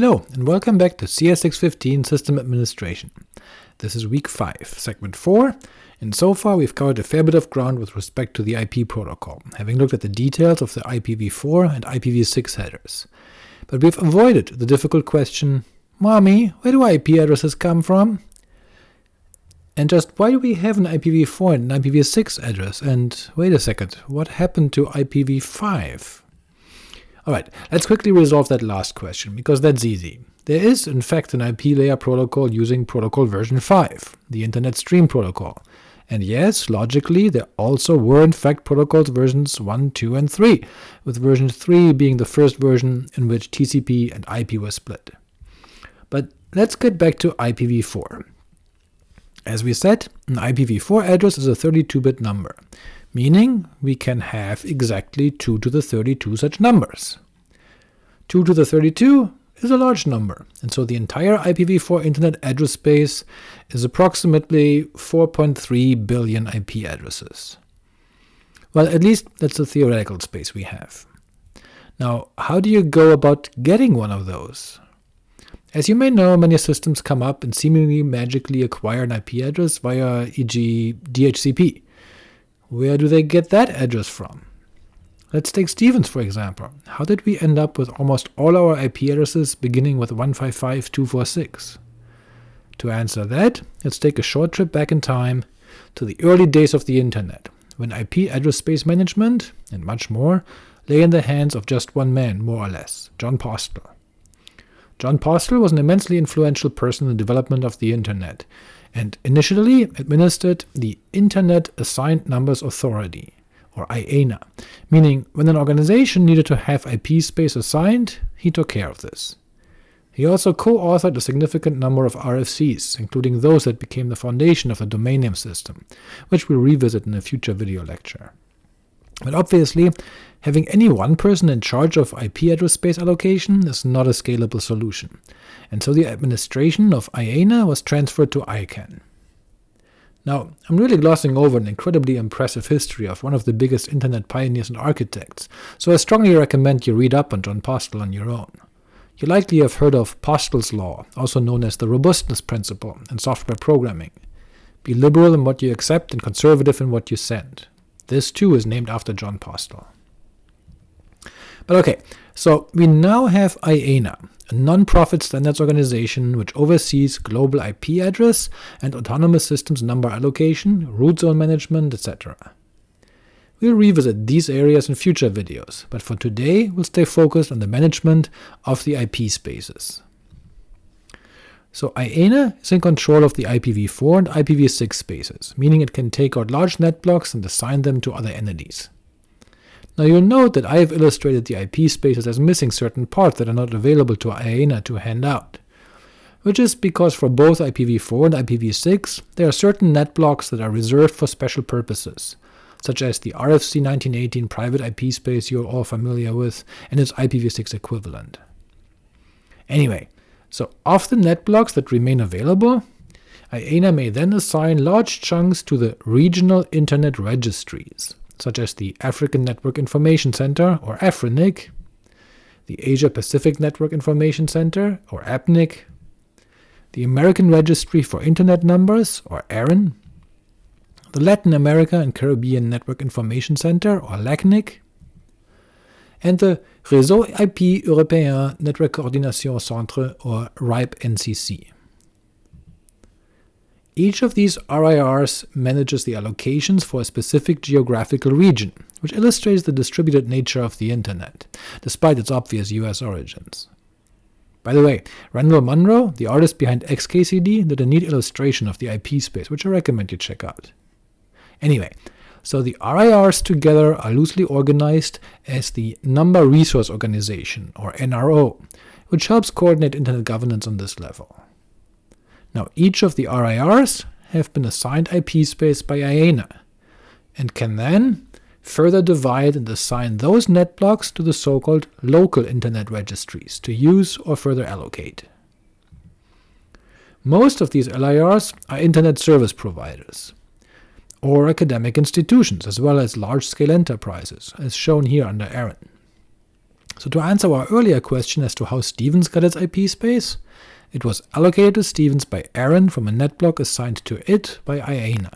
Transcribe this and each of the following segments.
Hello, and welcome back to CS615 System Administration. This is week 5, segment 4, and so far we've covered a fair bit of ground with respect to the IP protocol, having looked at the details of the IPv4 and IPv6 headers. But we've avoided the difficult question, Mommy, where do IP addresses come from? And just why do we have an IPv4 and an IPv6 address, and wait a second, what happened to IPv5? Alright, let's quickly resolve that last question, because that's easy. There is in fact an IP layer protocol using protocol version 5, the Internet Stream Protocol, and yes, logically, there also were in fact protocols versions 1, 2, and 3, with version 3 being the first version in which TCP and IP were split. But let's get back to IPv4. As we said, an IPv4 address is a 32-bit number, meaning we can have exactly 2 to the 32 such numbers. 2 to the 32 is a large number, and so the entire IPv4 Internet address space is approximately 4.3 billion IP addresses. Well, at least that's the theoretical space we have. Now, how do you go about getting one of those? As you may know, many systems come up and seemingly magically acquire an IP address via e.g. DHCP, where do they get that address from? Let's take Stevens for example. How did we end up with almost all our IP addresses beginning with 155.246? To answer that, let's take a short trip back in time to the early days of the Internet, when IP address space management, and much more, lay in the hands of just one man, more or less, Jon Postel. Jon Postel was an immensely influential person in the development of the Internet, and initially administered the Internet Assigned Numbers Authority, or IANA, meaning when an organization needed to have IP space assigned, he took care of this. He also co-authored a significant number of RFCs, including those that became the foundation of the domain name system, which we'll revisit in a future video lecture. But obviously, having any one person in charge of IP address space allocation is not a scalable solution, and so the administration of IANA was transferred to ICANN. Now, I'm really glossing over an incredibly impressive history of one of the biggest internet pioneers and architects, so I strongly recommend you read up on Jon Postel on your own. You likely have heard of Postel's law, also known as the robustness principle in software programming. Be liberal in what you accept and conservative in what you send. This too is named after Jon Postel. But ok, so we now have IANA, a non-profit standards organization which oversees global IP address and autonomous systems number allocation, root zone management, etc. We'll revisit these areas in future videos, but for today we'll stay focused on the management of the IP spaces. So IANA is in control of the IPv4 and IPv6 spaces, meaning it can take out large net blocks and assign them to other entities. Now you'll note that I have illustrated the IP spaces as missing certain parts that are not available to IANA to hand out, which is because for both IPv4 and IPv6 there are certain net blocks that are reserved for special purposes, such as the RFC 1918 private IP space you're all familiar with, and its IPv6 equivalent. Anyway, so of the net blocks that remain available, IANA may then assign large chunks to the regional Internet registries, such as the African Network Information Center, or AFRINIC, the Asia Pacific Network Information Center, or APNIC, the American Registry for Internet Numbers, or ARIN, the Latin America and Caribbean Network Information Center, or LACNIC, and the Réseau IP Européen Network Coordination Centre, or RIPE-NCC. Each of these RIRs manages the allocations for a specific geographical region, which illustrates the distributed nature of the Internet, despite its obvious US origins. By the way, Randall Munroe, the artist behind XKCD, did a neat illustration of the IP space, which I recommend you check out. Anyway, so the RIRs together are loosely organized as the Number Resource Organization, or NRO, which helps coordinate Internet governance on this level. Now each of the RIRs have been assigned IP space by IANA, and can then further divide and assign those net blocks to the so-called local Internet registries to use or further allocate. Most of these LIRs are Internet service providers, or academic institutions, as well as large-scale enterprises, as shown here under ARIN. So to answer our earlier question as to how Stevens got its IP space, it was allocated to Stevens by ARIN from a netblock assigned to it by IANA.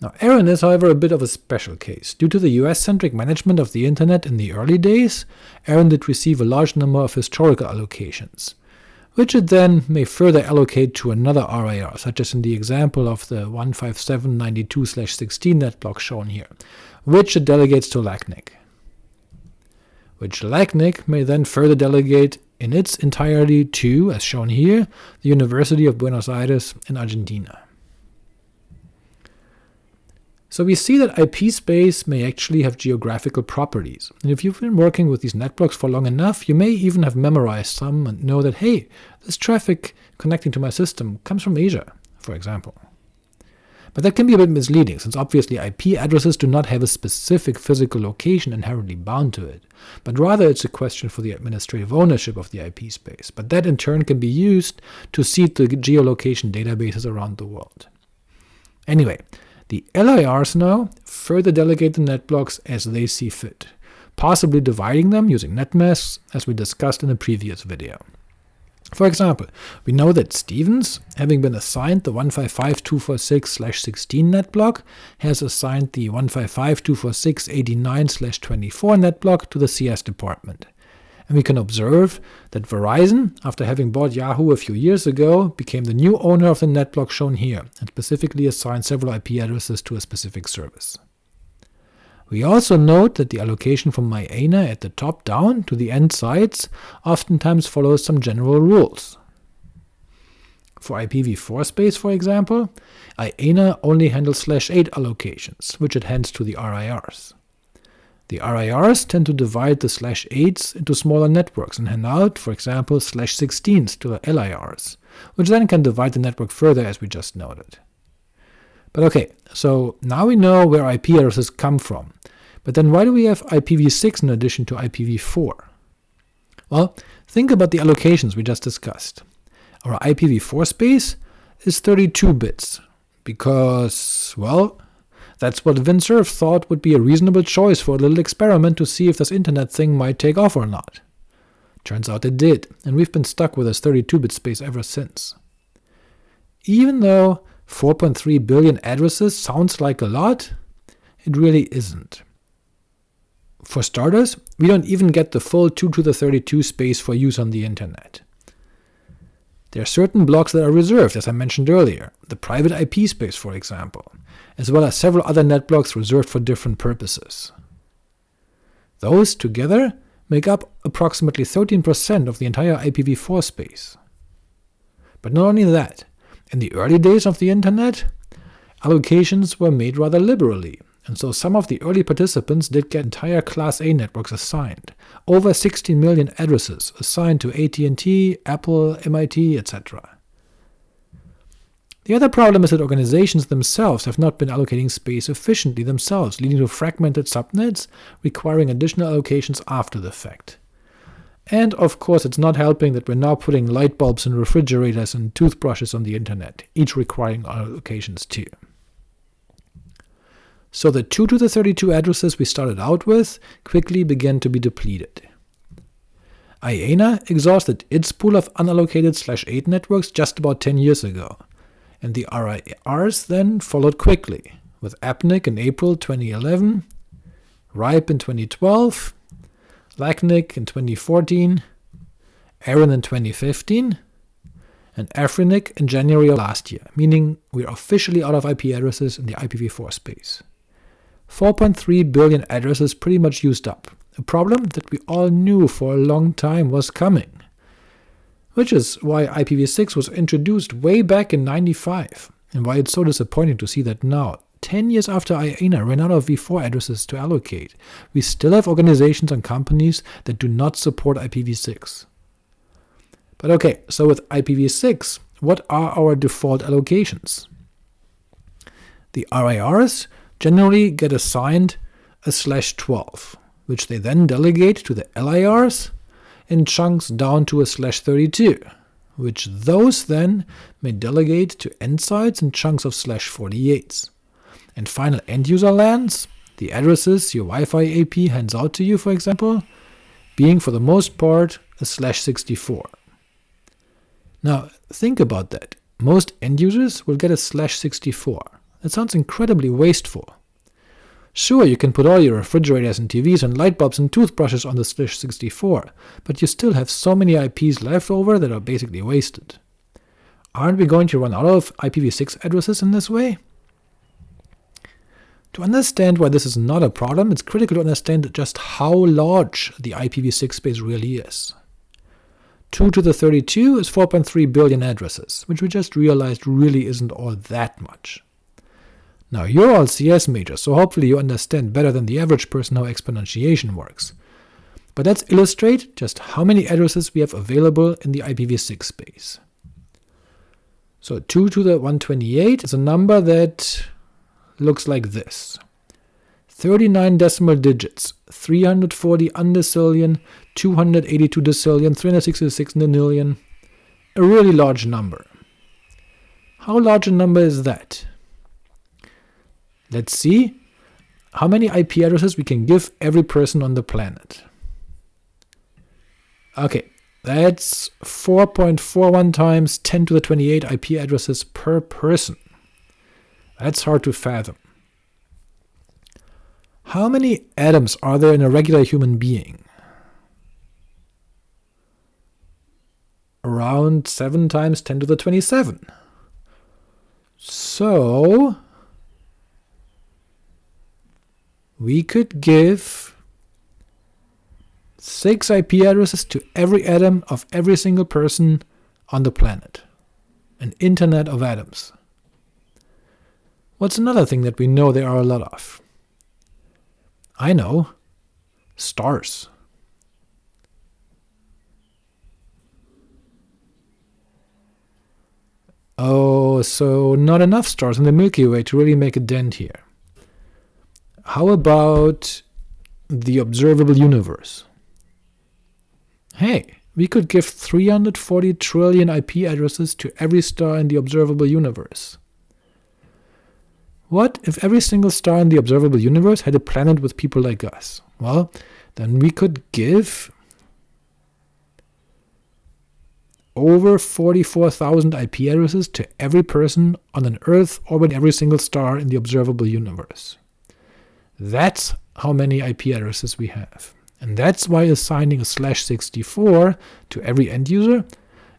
Now ARIN is however a bit of a special case. Due to the US-centric management of the internet in the early days, ARIN did receive a large number of historical allocations, which it then may further allocate to another RIR, such as in the example of the 15792/16 netblock shown here, which it delegates to LACNIC which LACNIC may then further delegate in its entirety to, as shown here, the University of Buenos Aires in Argentina. So we see that IP space may actually have geographical properties, and if you've been working with these networks for long enough, you may even have memorized some and know that hey, this traffic connecting to my system comes from Asia, for example. But that can be a bit misleading, since obviously IP addresses do not have a specific physical location inherently bound to it, but rather it's a question for the administrative ownership of the IP space, but that in turn can be used to seed the geolocation databases around the world. Anyway, the LIRs now further delegate the net blocks as they see fit, possibly dividing them using netmasks, as we discussed in a previous video. For example, we know that Stevens, having been assigned the 155.246/16 net block, has assigned the 155.246.89/24 net block to the CS department. And we can observe that Verizon, after having bought Yahoo a few years ago, became the new owner of the netblock shown here, and specifically assigned several IP addresses to a specific service. We also note that the allocation from IANA at the top down to the end sites oftentimes follows some general rules. For IPv4 space, for example, IANA only handles slash 8 allocations, which it hands to the RIRs. The RIRs tend to divide the slash 8s into smaller networks and hand out, for example, slash 16s to the LIRs, which then can divide the network further as we just noted. But ok, so now we know where IP addresses come from, but then why do we have IPv6 in addition to IPv4? Well, think about the allocations we just discussed. Our IPv4 space is 32 bits, because, well, that's what Vint Cerf thought would be a reasonable choice for a little experiment to see if this internet thing might take off or not. Turns out it did, and we've been stuck with this 32-bit space ever since. Even though 4.3 billion addresses sounds like a lot, it really isn't. For starters, we don't even get the full 2 to the 32 space for use on the internet. There are certain blocks that are reserved, as I mentioned earlier, the private IP space for example, as well as several other net blocks reserved for different purposes. Those together make up approximately 13% of the entire IPv4 space. But not only that, in the early days of the internet, allocations were made rather liberally, and so some of the early participants did get entire Class A networks assigned, over 16 million addresses assigned to AT&T, Apple, MIT, etc. The other problem is that organizations themselves have not been allocating space efficiently themselves, leading to fragmented subnets requiring additional allocations after the fact. And of course it's not helping that we're now putting light bulbs and refrigerators and toothbrushes on the internet, each requiring allocations too. So the 2 to the 32 addresses we started out with quickly began to be depleted. IANA exhausted its pool of unallocated slash 8 networks just about 10 years ago, and the RIRs then followed quickly, with APNIC in April 2011, RIPE in 2012, LACNIC in 2014, ARIN in 2015, and AFRINIC in January of last year, meaning we're officially out of IP addresses in the IPv4 space. 4.3 billion addresses pretty much used up, a problem that we all knew for a long time was coming. Which is why IPv6 was introduced way back in 95, and why it's so disappointing to see that now, 10 years after IANA ran out of v4 addresses to allocate, we still have organizations and companies that do not support IPv6. But ok, so with IPv6, what are our default allocations? The RIRs generally get assigned a slash 12, which they then delegate to the LIRs in chunks down to a slash 32, which those then may delegate to end sites in chunks of slash 48s and final end-user LANs, the addresses your Wi-Fi AP hands out to you for example, being for the most part a slash 64. Now think about that. Most end users will get a slash 64. That sounds incredibly wasteful. Sure, you can put all your refrigerators and TVs and light bulbs and toothbrushes on the slash 64, but you still have so many IPs left over that are basically wasted. Aren't we going to run out of IPv6 addresses in this way? To understand why this is not a problem, it's critical to understand just how large the IPv6 space really is. 2 to the 32 is 4.3 billion addresses, which we just realized really isn't all that much. Now you're all CS majors, so hopefully you understand better than the average person how exponentiation works. But let's illustrate just how many addresses we have available in the IPv6 space. So 2 to the 128 is a number that looks like this. 39 decimal digits, 340 undecillion, 282 decillion, 366 nonillion, a really large number. How large a number is that? Let's see how many IP addresses we can give every person on the planet. Okay, that's 4.41 times 10 to the 28 IP addresses per person. That's hard to fathom. How many atoms are there in a regular human being? Around 7 times 10 to the 27. So, we could give 6 IP addresses to every atom of every single person on the planet. An internet of atoms. What's another thing that we know there are a lot of? I know. Stars. Oh, so not enough stars in the Milky Way to really make a dent here. How about the observable universe? Hey, we could give 340 trillion IP addresses to every star in the observable universe. What if every single star in the observable universe had a planet with people like us? Well, then we could give over 44,000 IP addresses to every person on an Earth orbiting every single star in the observable universe. That's how many IP addresses we have. And that's why assigning a slash 64 to every end user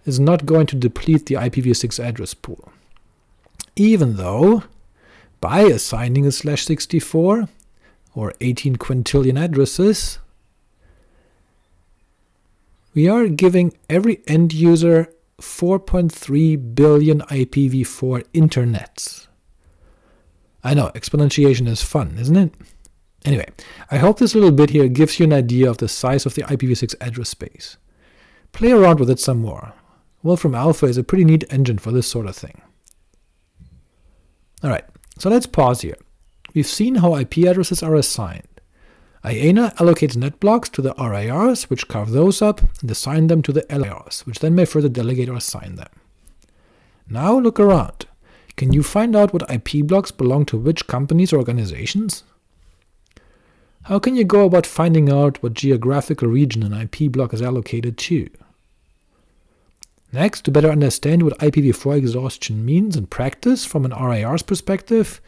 is not going to deplete the IPv6 address pool. Even though by assigning a slash 64, or 18 quintillion addresses, we are giving every end user 4.3 billion IPv4 internets. I know, exponentiation is fun, isn't it? Anyway, I hope this little bit here gives you an idea of the size of the IPv6 address space. Play around with it some more. Wolfram Alpha is a pretty neat engine for this sort of thing. Alright, so let's pause here. We've seen how IP addresses are assigned. IANA allocates net blocks to the RIRs, which carve those up, and assign them to the LIRs, which then may further delegate or assign them. Now look around. Can you find out what IP blocks belong to which companies or organizations? How can you go about finding out what geographical region an IP block is allocated to? Next, to better understand what IPv4 exhaustion means in practice from an RIR's perspective,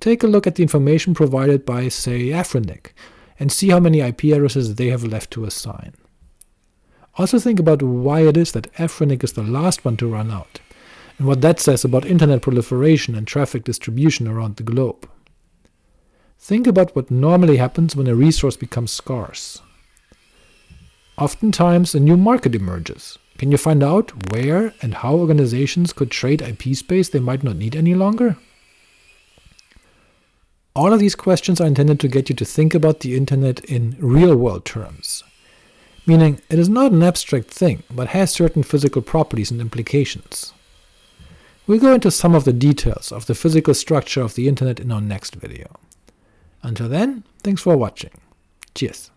take a look at the information provided by, say, Afrinic, and see how many IP addresses they have left to assign. Also think about why it is that Afrinic is the last one to run out, and what that says about internet proliferation and traffic distribution around the globe. Think about what normally happens when a resource becomes scarce. Oftentimes a new market emerges, can you find out where and how organizations could trade IP space they might not need any longer? All of these questions are intended to get you to think about the internet in real-world terms, meaning it is not an abstract thing, but has certain physical properties and implications. We'll go into some of the details of the physical structure of the internet in our next video. Until then, thanks for watching. Cheers.